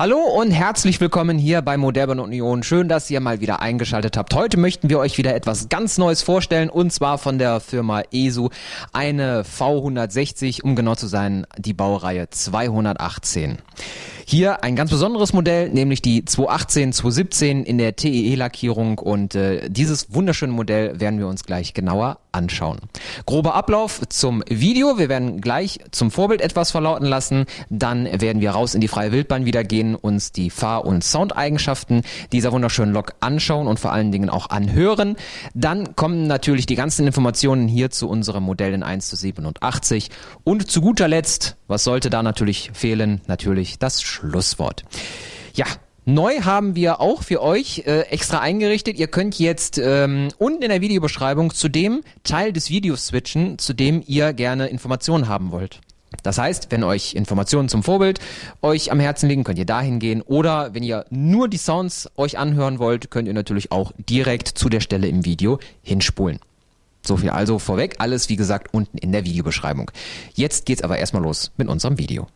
Hallo und herzlich willkommen hier bei Modern Union. Schön, dass ihr mal wieder eingeschaltet habt. Heute möchten wir euch wieder etwas ganz Neues vorstellen und zwar von der Firma ESU eine V160, um genau zu sein, die Baureihe 218. Hier ein ganz besonderes Modell, nämlich die 218, 217 in der TEE-Lackierung und äh, dieses wunderschöne Modell werden wir uns gleich genauer anschauen. Grober Ablauf zum Video. Wir werden gleich zum Vorbild etwas verlauten lassen. Dann werden wir raus in die freie Wildbahn wieder gehen, uns die Fahr- und Soundeigenschaften dieser wunderschönen Lok anschauen und vor allen Dingen auch anhören. Dann kommen natürlich die ganzen Informationen hier zu unserem Modell in 1 zu 87. Und zu guter Letzt, was sollte da natürlich fehlen? Natürlich das Schlusswort. Ja, Neu haben wir auch für euch äh, extra eingerichtet. Ihr könnt jetzt ähm, unten in der Videobeschreibung zu dem Teil des Videos switchen, zu dem ihr gerne Informationen haben wollt. Das heißt, wenn euch Informationen zum Vorbild euch am Herzen liegen, könnt ihr dahin gehen. Oder wenn ihr nur die Sounds euch anhören wollt, könnt ihr natürlich auch direkt zu der Stelle im Video hinspulen. So viel also vorweg. Alles, wie gesagt, unten in der Videobeschreibung. Jetzt geht's aber erstmal los mit unserem Video.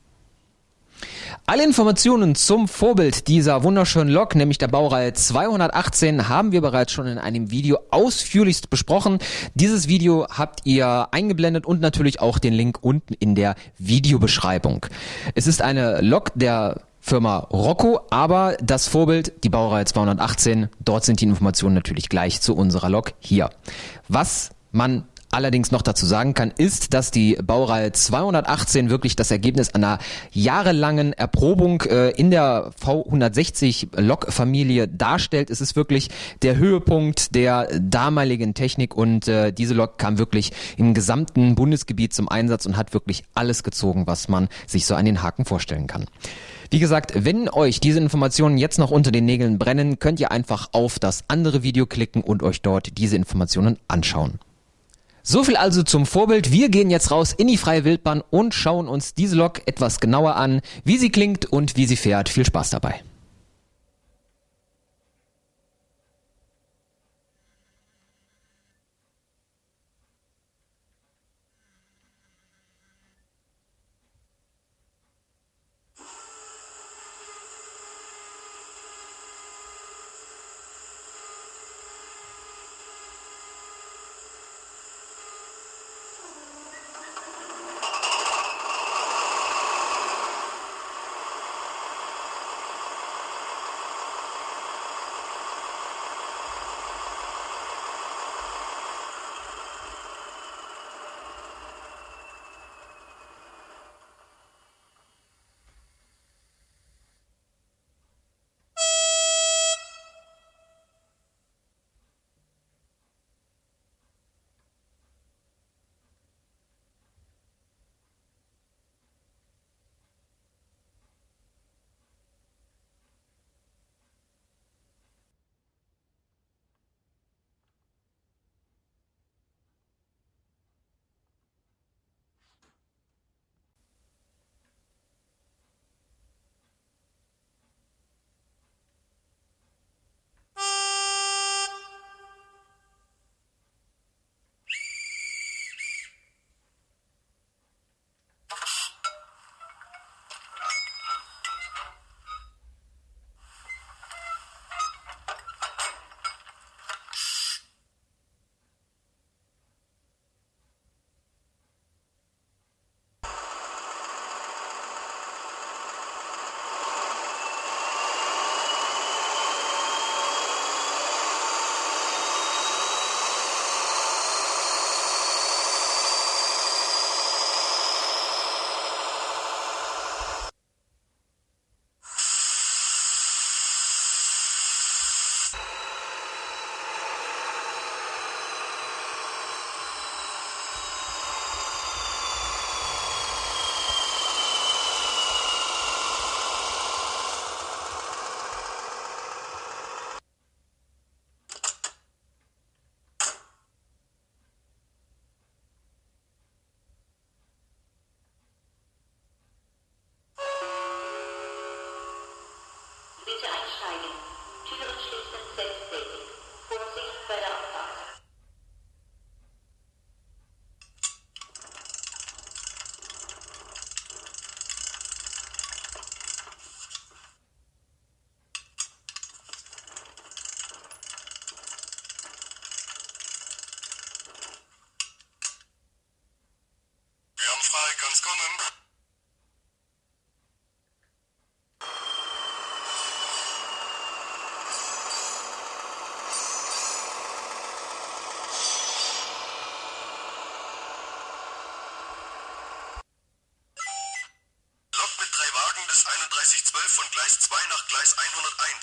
Alle Informationen zum Vorbild dieser wunderschönen Lok, nämlich der Baureihe 218, haben wir bereits schon in einem Video ausführlichst besprochen. Dieses Video habt ihr eingeblendet und natürlich auch den Link unten in der Videobeschreibung. Es ist eine Lok der Firma Rocco, aber das Vorbild, die Baureihe 218, dort sind die Informationen natürlich gleich zu unserer Lok hier. Was man allerdings noch dazu sagen kann, ist, dass die Baureihe 218 wirklich das Ergebnis einer jahrelangen Erprobung äh, in der V160 Lok-Familie darstellt. Es ist wirklich der Höhepunkt der damaligen Technik und äh, diese Lok kam wirklich im gesamten Bundesgebiet zum Einsatz und hat wirklich alles gezogen, was man sich so an den Haken vorstellen kann. Wie gesagt, wenn euch diese Informationen jetzt noch unter den Nägeln brennen, könnt ihr einfach auf das andere Video klicken und euch dort diese Informationen anschauen. So viel also zum Vorbild. Wir gehen jetzt raus in die freie Wildbahn und schauen uns diese Lok etwas genauer an, wie sie klingt und wie sie fährt. Viel Spaß dabei.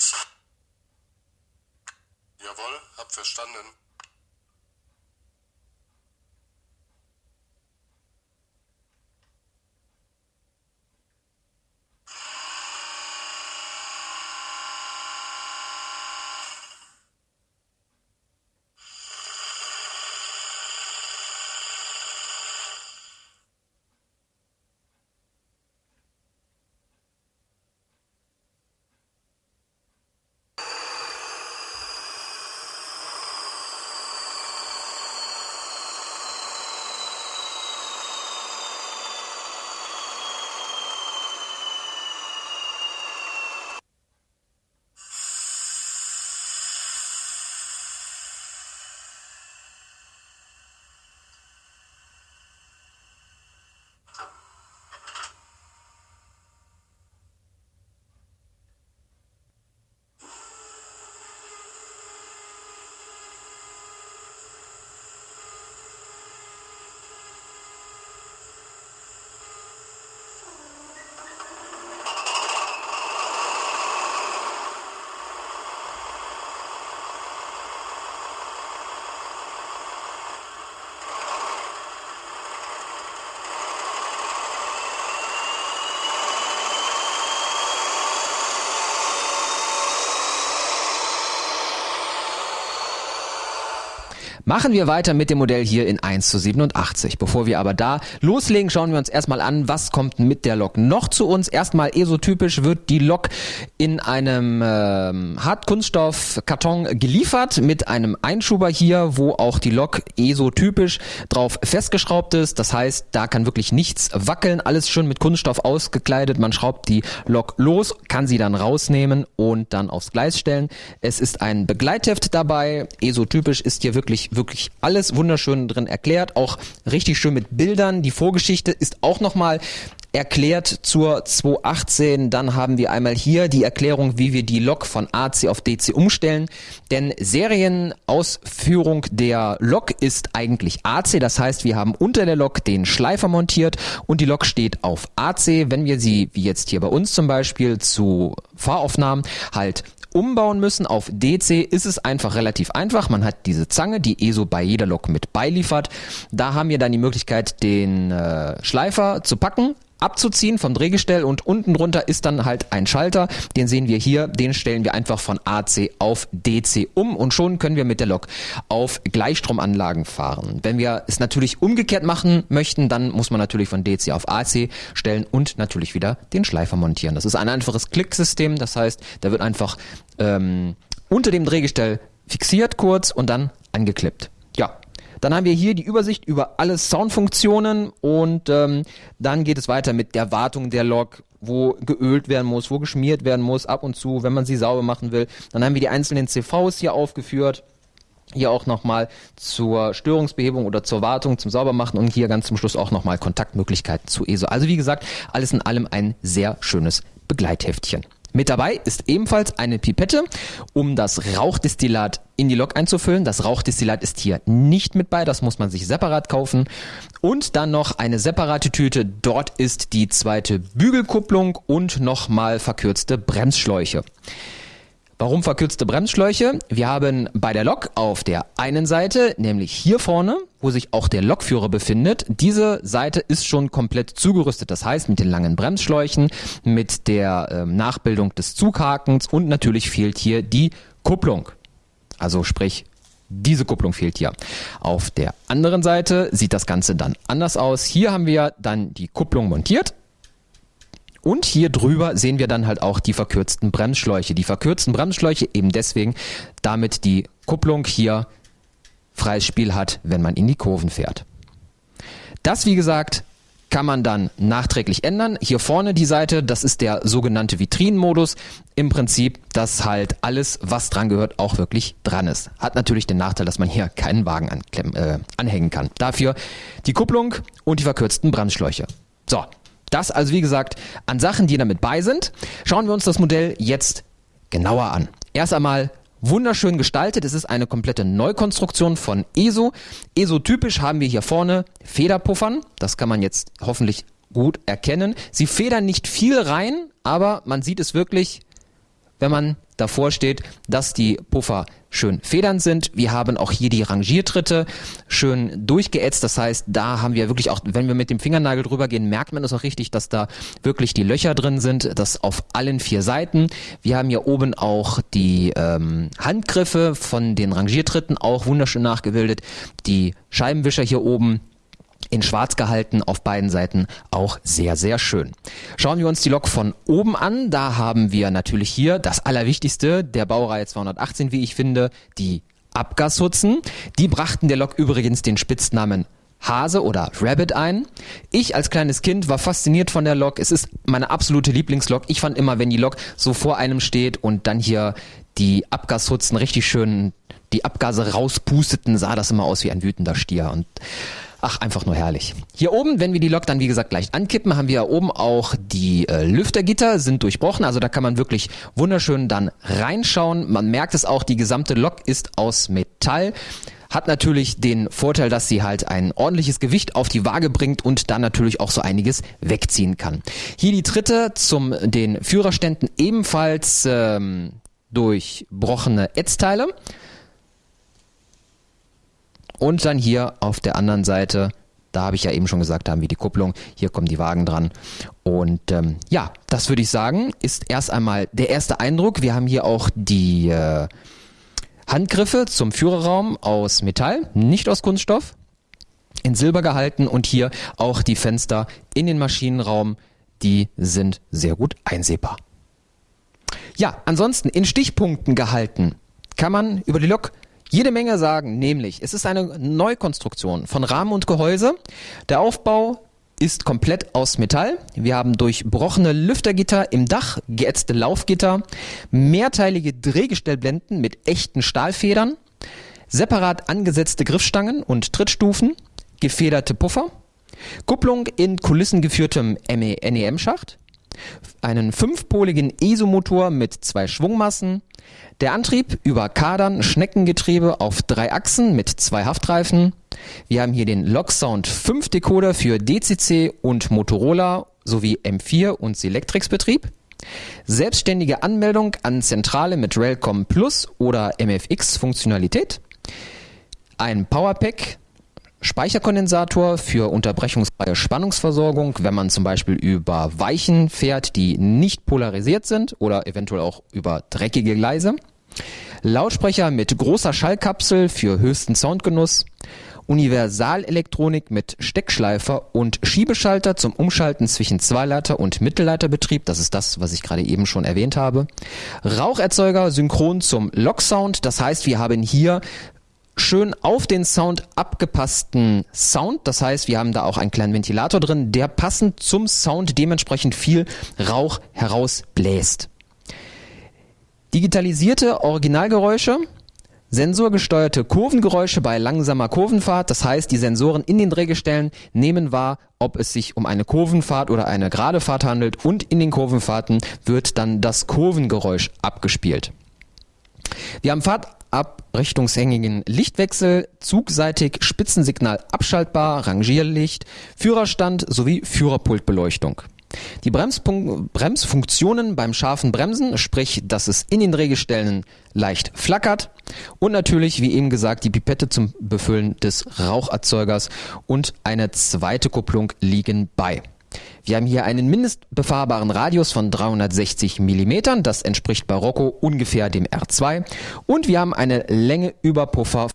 Science. Machen wir weiter mit dem Modell hier in 1 zu 87. Bevor wir aber da loslegen, schauen wir uns erstmal an, was kommt mit der Lok noch zu uns. Erstmal esotypisch wird die Lok in einem ähm, Hartkunststoff-Karton geliefert mit einem Einschuber hier, wo auch die Lok esotypisch drauf festgeschraubt ist. Das heißt, da kann wirklich nichts wackeln, alles schon mit Kunststoff ausgekleidet. Man schraubt die Lok los, kann sie dann rausnehmen und dann aufs Gleis stellen. Es ist ein Begleitheft dabei. Esotypisch ist hier wirklich wirklich alles wunderschön drin erklärt, auch richtig schön mit Bildern. Die Vorgeschichte ist auch nochmal erklärt zur 218. Dann haben wir einmal hier die Erklärung, wie wir die Lok von AC auf DC umstellen. Denn Serienausführung der Lok ist eigentlich AC. Das heißt, wir haben unter der Lok den Schleifer montiert und die Lok steht auf AC. Wenn wir sie, wie jetzt hier bei uns zum Beispiel, zu Fahraufnahmen halt umbauen müssen auf DC, ist es einfach relativ einfach. Man hat diese Zange, die ESO bei jeder Lok mit beiliefert. Da haben wir dann die Möglichkeit, den äh, Schleifer zu packen, abzuziehen vom Drehgestell und unten drunter ist dann halt ein Schalter, den sehen wir hier, den stellen wir einfach von AC auf DC um und schon können wir mit der Lok auf Gleichstromanlagen fahren. Wenn wir es natürlich umgekehrt machen möchten, dann muss man natürlich von DC auf AC stellen und natürlich wieder den Schleifer montieren. Das ist ein einfaches Klicksystem, das heißt, da wird einfach ähm, unter dem Drehgestell fixiert kurz und dann angeklippt. Dann haben wir hier die Übersicht über alle Soundfunktionen und ähm, dann geht es weiter mit der Wartung der Lok, wo geölt werden muss, wo geschmiert werden muss, ab und zu, wenn man sie sauber machen will. Dann haben wir die einzelnen CVs hier aufgeführt. Hier auch nochmal zur Störungsbehebung oder zur Wartung, zum Saubermachen und hier ganz zum Schluss auch nochmal Kontaktmöglichkeiten zu ESO. Also wie gesagt, alles in allem ein sehr schönes Begleitheftchen. Mit dabei ist ebenfalls eine Pipette, um das Rauchdestillat in die Lok einzufüllen. Das Rauchdestillat ist hier nicht mit bei, das muss man sich separat kaufen. Und dann noch eine separate Tüte, dort ist die zweite Bügelkupplung und nochmal verkürzte Bremsschläuche. Warum verkürzte Bremsschläuche? Wir haben bei der Lok auf der einen Seite, nämlich hier vorne, wo sich auch der Lokführer befindet, diese Seite ist schon komplett zugerüstet. Das heißt, mit den langen Bremsschläuchen, mit der äh, Nachbildung des Zughakens und natürlich fehlt hier die Kupplung. Also sprich, diese Kupplung fehlt hier. Auf der anderen Seite sieht das Ganze dann anders aus. Hier haben wir dann die Kupplung montiert und hier drüber sehen wir dann halt auch die verkürzten Bremsschläuche. Die verkürzten Bremsschläuche eben deswegen, damit die Kupplung hier freies Spiel hat, wenn man in die Kurven fährt. Das, wie gesagt, kann man dann nachträglich ändern. Hier vorne die Seite, das ist der sogenannte Vitrinenmodus. Im Prinzip, dass halt alles, was dran gehört, auch wirklich dran ist. Hat natürlich den Nachteil, dass man hier keinen Wagen äh, anhängen kann. Dafür die Kupplung und die verkürzten Bremsschläuche. So, das also wie gesagt an Sachen, die damit bei sind. Schauen wir uns das Modell jetzt genauer an. Erst einmal wunderschön gestaltet. Es ist eine komplette Neukonstruktion von ESO. ESO typisch haben wir hier vorne Federpuffern. Das kann man jetzt hoffentlich gut erkennen. Sie federn nicht viel rein, aber man sieht es wirklich, wenn man davor steht, dass die Puffer schön federnd sind. Wir haben auch hier die Rangiertritte schön durchgeätzt. Das heißt, da haben wir wirklich auch, wenn wir mit dem Fingernagel drüber gehen, merkt man es auch richtig, dass da wirklich die Löcher drin sind. Das auf allen vier Seiten. Wir haben hier oben auch die ähm, Handgriffe von den Rangiertritten auch wunderschön nachgebildet. Die Scheibenwischer hier oben in schwarz gehalten, auf beiden Seiten auch sehr, sehr schön. Schauen wir uns die Lok von oben an. Da haben wir natürlich hier das Allerwichtigste der Baureihe 218, wie ich finde, die Abgashutzen. Die brachten der Lok übrigens den Spitznamen Hase oder Rabbit ein. Ich als kleines Kind war fasziniert von der Lok. Es ist meine absolute Lieblingslok. Ich fand immer, wenn die Lok so vor einem steht und dann hier die Abgashutzen richtig schön die Abgase rauspusteten, sah das immer aus wie ein wütender Stier. Und Ach, einfach nur herrlich. Hier oben, wenn wir die Lok dann wie gesagt gleich ankippen, haben wir oben auch die äh, Lüftergitter sind durchbrochen. Also da kann man wirklich wunderschön dann reinschauen. Man merkt es auch, die gesamte Lok ist aus Metall. Hat natürlich den Vorteil, dass sie halt ein ordentliches Gewicht auf die Waage bringt und dann natürlich auch so einiges wegziehen kann. Hier die Tritte zum den Führerständen ebenfalls ähm, durchbrochene Ätzteile. Und dann hier auf der anderen Seite, da habe ich ja eben schon gesagt, haben wir die Kupplung, hier kommen die Wagen dran. Und ähm, ja, das würde ich sagen, ist erst einmal der erste Eindruck. Wir haben hier auch die äh, Handgriffe zum Führerraum aus Metall, nicht aus Kunststoff, in Silber gehalten und hier auch die Fenster in den Maschinenraum, die sind sehr gut einsehbar. Ja, ansonsten in Stichpunkten gehalten kann man über die Lok jede Menge sagen, nämlich es ist eine Neukonstruktion von Rahmen und Gehäuse. Der Aufbau ist komplett aus Metall. Wir haben durchbrochene Lüftergitter im Dach, geätzte Laufgitter, mehrteilige Drehgestellblenden mit echten Stahlfedern, separat angesetzte Griffstangen und Trittstufen, gefederte Puffer, Kupplung in kulissengeführtem NEM-Schacht, einen fünfpoligen ESO-Motor mit zwei Schwungmassen, der Antrieb über Kadern Schneckengetriebe auf drei Achsen mit zwei Haftreifen. Wir haben hier den Logsound 5 Decoder für DCC und Motorola sowie M4 und Selectrix Betrieb. Selbstständige Anmeldung an Zentrale mit Railcom Plus oder MFX Funktionalität. Ein Powerpack Speicherkondensator für unterbrechungsfreie Spannungsversorgung, wenn man zum Beispiel über Weichen fährt, die nicht polarisiert sind oder eventuell auch über dreckige Gleise. Lautsprecher mit großer Schallkapsel für höchsten Soundgenuss. Universalelektronik mit Steckschleifer und Schiebeschalter zum Umschalten zwischen Zweileiter- und Mittelleiterbetrieb. Das ist das, was ich gerade eben schon erwähnt habe. Raucherzeuger synchron zum Locksound. Das heißt, wir haben hier schön auf den Sound abgepassten Sound. Das heißt, wir haben da auch einen kleinen Ventilator drin, der passend zum Sound dementsprechend viel Rauch herausbläst. Digitalisierte Originalgeräusche, sensorgesteuerte Kurvengeräusche bei langsamer Kurvenfahrt. Das heißt, die Sensoren in den Drehgestellen nehmen wahr, ob es sich um eine Kurvenfahrt oder eine gerade Fahrt handelt und in den Kurvenfahrten wird dann das Kurvengeräusch abgespielt. Wir haben Fahrt abrichtungshängigen Lichtwechsel, zugseitig Spitzensignal abschaltbar, Rangierlicht, Führerstand sowie Führerpultbeleuchtung. Die Bremsfunktionen beim scharfen Bremsen, sprich, dass es in den Drehgestellen leicht flackert und natürlich, wie eben gesagt, die Pipette zum Befüllen des Raucherzeugers und eine zweite Kupplung liegen bei. Wir haben hier einen mindestbefahrbaren Radius von 360 mm, das entspricht bei Rocco ungefähr dem R2 und wir haben eine Länge über Puffer.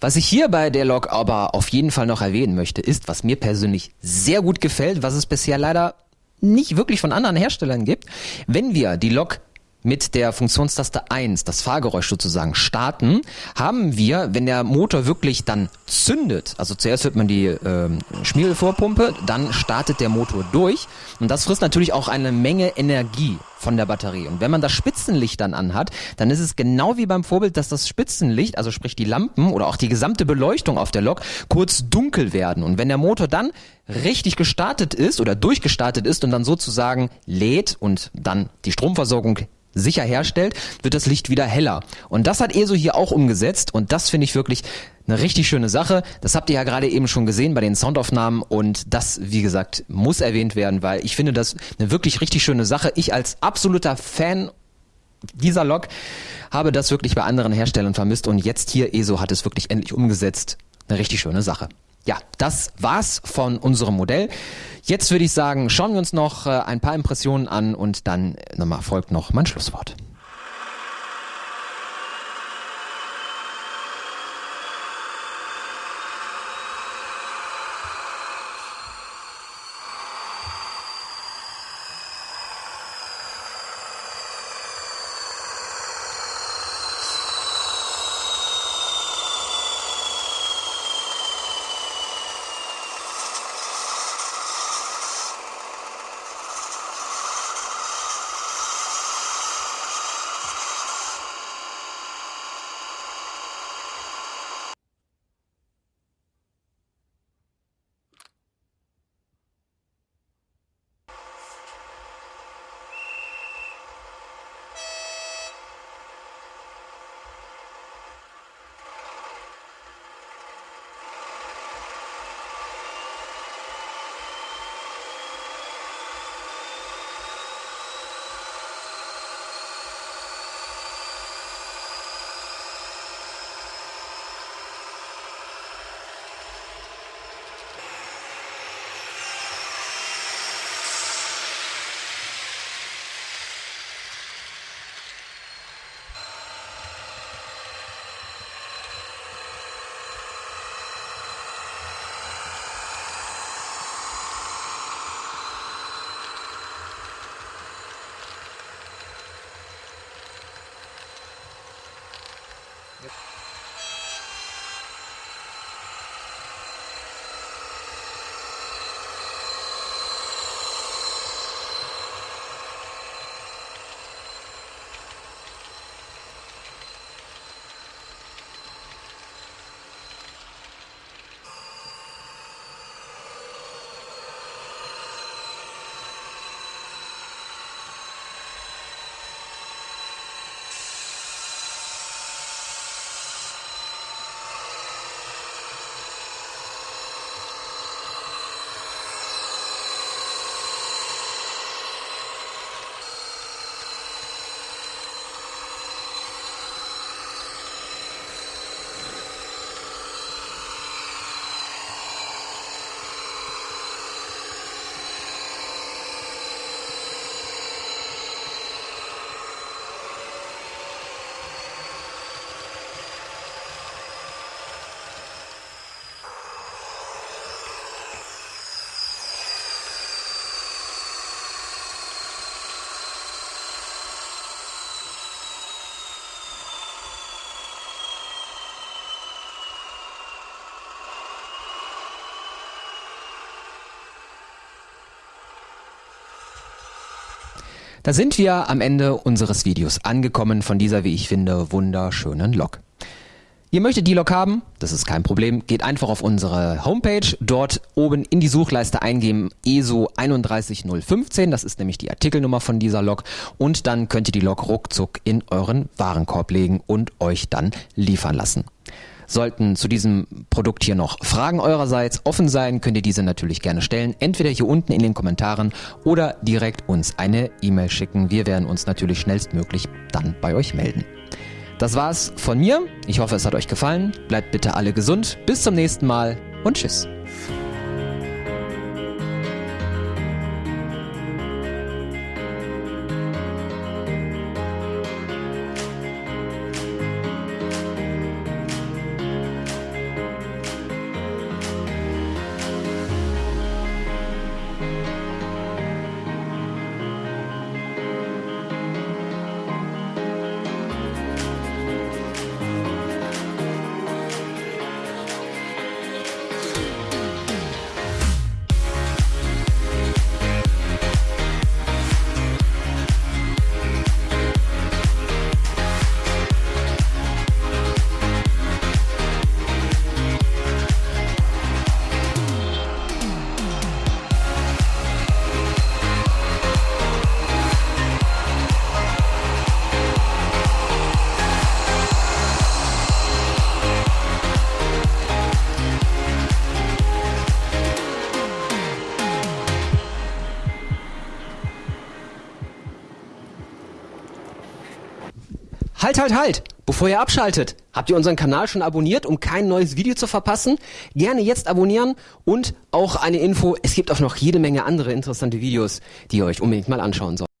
Was ich hier bei der Lok aber auf jeden Fall noch erwähnen möchte, ist, was mir persönlich sehr gut gefällt, was es bisher leider nicht wirklich von anderen Herstellern gibt. Wenn wir die Lok mit der Funktionstaste 1 das Fahrgeräusch sozusagen starten, haben wir, wenn der Motor wirklich dann zündet, also zuerst hört man die äh, Schmierelvorpumpe, dann startet der Motor durch und das frisst natürlich auch eine Menge Energie von der Batterie. Und wenn man das Spitzenlicht dann anhat, dann ist es genau wie beim Vorbild, dass das Spitzenlicht, also sprich die Lampen oder auch die gesamte Beleuchtung auf der Lok, kurz dunkel werden. Und wenn der Motor dann richtig gestartet ist oder durchgestartet ist und dann sozusagen lädt und dann die Stromversorgung sicher herstellt, wird das Licht wieder heller. Und das hat ESO hier auch umgesetzt und das finde ich wirklich Eine richtig schöne Sache. Das habt ihr ja gerade eben schon gesehen bei den Soundaufnahmen und das, wie gesagt, muss erwähnt werden, weil ich finde das eine wirklich richtig schöne Sache. Ich als absoluter Fan dieser Lok habe das wirklich bei anderen Herstellern vermisst und jetzt hier ESO hat es wirklich endlich umgesetzt. Eine richtig schöne Sache. Ja, das war's von unserem Modell. Jetzt würde ich sagen, schauen wir uns noch äh, ein paar Impressionen an und dann nochmal folgt noch mein Schlusswort. Da sind wir am Ende unseres Videos angekommen von dieser, wie ich finde, wunderschönen Lok. Ihr möchtet die Lok haben? Das ist kein Problem. Geht einfach auf unsere Homepage, dort oben in die Suchleiste eingeben ESO 31015, das ist nämlich die Artikelnummer von dieser Lok und dann könnt ihr die Lok ruckzuck in euren Warenkorb legen und euch dann liefern lassen. Sollten zu diesem Produkt hier noch Fragen eurerseits offen sein, könnt ihr diese natürlich gerne stellen. Entweder hier unten in den Kommentaren oder direkt uns eine E-Mail schicken. Wir werden uns natürlich schnellstmöglich dann bei euch melden. Das war's von mir. Ich hoffe, es hat euch gefallen. Bleibt bitte alle gesund. Bis zum nächsten Mal und tschüss. Halt, halt, halt! Bevor ihr abschaltet, habt ihr unseren Kanal schon abonniert, um kein neues Video zu verpassen? Gerne jetzt abonnieren und auch eine Info, es gibt auch noch jede Menge andere interessante Videos, die ihr euch unbedingt mal anschauen sollt.